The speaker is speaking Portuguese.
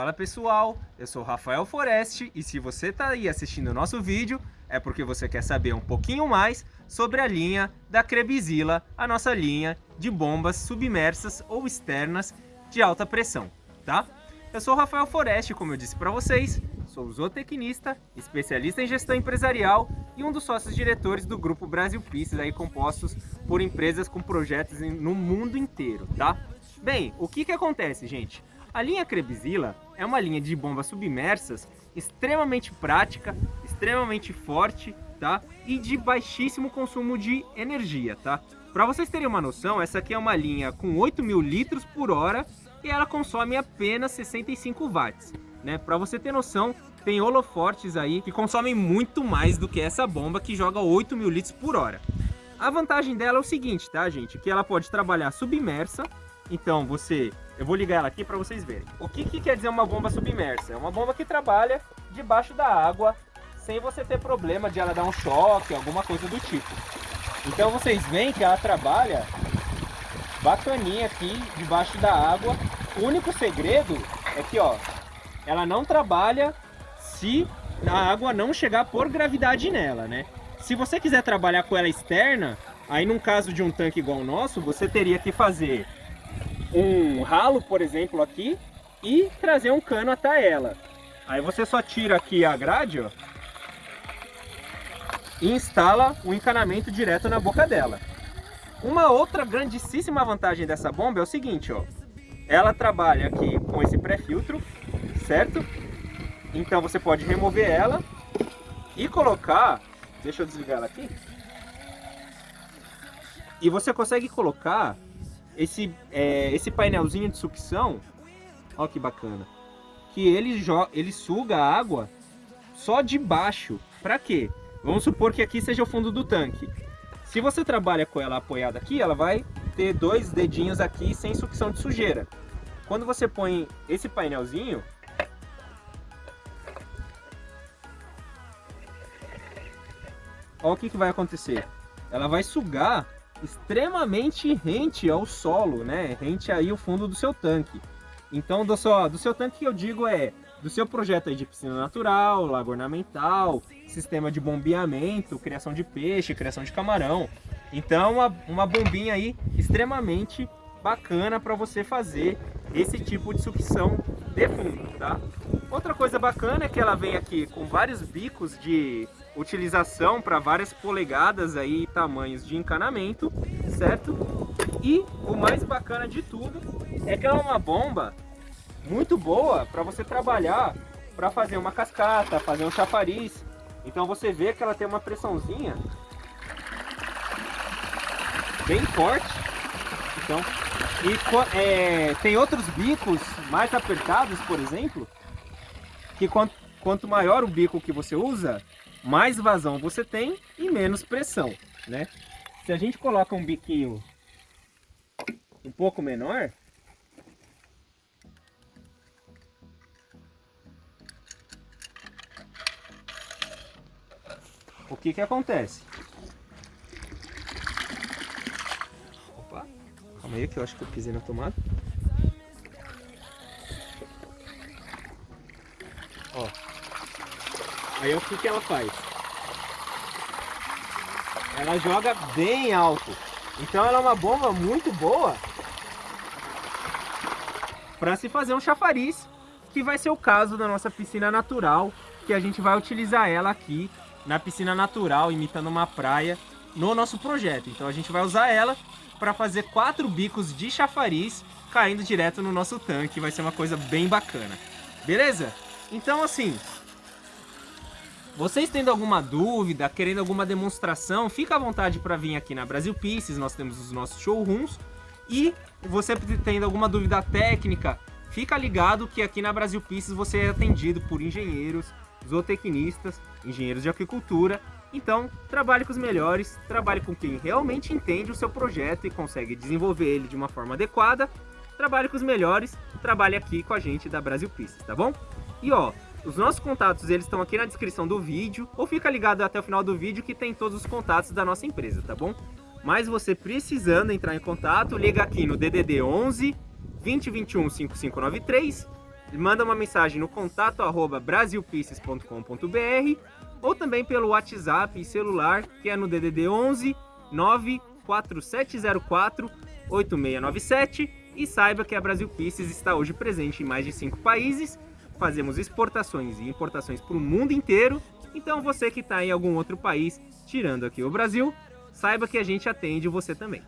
Fala pessoal, eu sou Rafael Foreste e se você está aí assistindo o nosso vídeo é porque você quer saber um pouquinho mais sobre a linha da Crebizila, a nossa linha de bombas submersas ou externas de alta pressão, tá? Eu sou Rafael Foreste, como eu disse para vocês, sou zootecnista, especialista em gestão empresarial e um dos sócios diretores do grupo Brasil Pieces, aí compostos por empresas com projetos no mundo inteiro, tá? Bem, o que que acontece, gente? A linha Crebizila é uma linha de bombas submersas extremamente prática, extremamente forte, tá? E de baixíssimo consumo de energia, tá? Para vocês terem uma noção, essa aqui é uma linha com 8 mil litros por hora e ela consome apenas 65 watts, né? Para você ter noção, tem holofortes aí que consomem muito mais do que essa bomba que joga 8 mil litros por hora. A vantagem dela é o seguinte, tá, gente? Que ela pode trabalhar submersa, então você... Eu vou ligar ela aqui para vocês verem. O que, que quer dizer uma bomba submersa? É uma bomba que trabalha debaixo da água, sem você ter problema de ela dar um choque, alguma coisa do tipo. Então vocês veem que ela trabalha bacaninha aqui debaixo da água. O único segredo é que, ó, ela não trabalha se a água não chegar por gravidade nela, né? Se você quiser trabalhar com ela externa, aí num caso de um tanque igual o nosso, você teria que fazer um ralo, por exemplo, aqui e trazer um cano até ela. Aí você só tira aqui a grade, ó, e instala o encanamento direto na boca dela. Uma outra grandíssima vantagem dessa bomba é o seguinte, ó. Ela trabalha aqui com esse pré-filtro, certo? Então você pode remover ela e colocar... Deixa eu desligar ela aqui. E você consegue colocar esse, é, esse painelzinho de sucção, ó que bacana, que ele, ele suga a água só de baixo. Para quê? Vamos supor que aqui seja o fundo do tanque. Se você trabalha com ela apoiada aqui, ela vai ter dois dedinhos aqui sem sucção de sujeira. Quando você põe esse painelzinho, olha o que, que vai acontecer. Ela vai sugar extremamente rente ao solo, né? Rente aí o fundo do seu tanque. Então, do seu, do seu tanque que eu digo é do seu projeto aí de piscina natural, lago ornamental, sistema de bombeamento, criação de peixe, criação de camarão. Então uma, uma bombinha aí extremamente bacana para você fazer esse tipo de sucção de fundo, tá? Outra coisa bacana é que ela vem aqui com vários bicos de utilização para várias polegadas aí tamanhos de encanamento, certo? E o mais bacana de tudo é que ela é uma bomba muito boa para você trabalhar para fazer uma cascata, fazer um chafariz. Então você vê que ela tem uma pressãozinha bem forte. Então, e é, tem outros bicos mais apertados, por exemplo, que quanto, quanto maior o bico que você usa, mais vazão você tem e menos pressão, né? Se a gente coloca um biquinho um pouco menor, o que que acontece? Opa, calma aí que eu acho que eu pisei na tomada. Aí o que que ela faz? Ela joga bem alto. Então ela é uma bomba muito boa para se fazer um chafariz, que vai ser o caso da nossa piscina natural, que a gente vai utilizar ela aqui na piscina natural, imitando uma praia, no nosso projeto. Então a gente vai usar ela para fazer quatro bicos de chafariz caindo direto no nosso tanque. Vai ser uma coisa bem bacana. Beleza? Então assim, vocês tendo alguma dúvida, querendo alguma demonstração, fica à vontade para vir aqui na Brasil Pieces, nós temos os nossos showrooms. E você tendo alguma dúvida técnica, fica ligado que aqui na Brasil Pieces você é atendido por engenheiros, zootecnistas, engenheiros de aquicultura. Então, trabalhe com os melhores, trabalhe com quem realmente entende o seu projeto e consegue desenvolver ele de uma forma adequada. Trabalhe com os melhores, trabalhe aqui com a gente da Brasil Pistas, tá bom? E ó, os nossos contatos eles estão aqui na descrição do vídeo, ou fica ligado até o final do vídeo que tem todos os contatos da nossa empresa, tá bom? Mas você precisando entrar em contato, liga aqui no DDD 11 2021 5593 manda uma mensagem no contato arroba ou também pelo WhatsApp e celular, que é no DDD 11 94704 8697 e saiba que a Brasil Pieces está hoje presente em mais de cinco países. Fazemos exportações e importações para o mundo inteiro. Então você que está em algum outro país, tirando aqui o Brasil, saiba que a gente atende você também.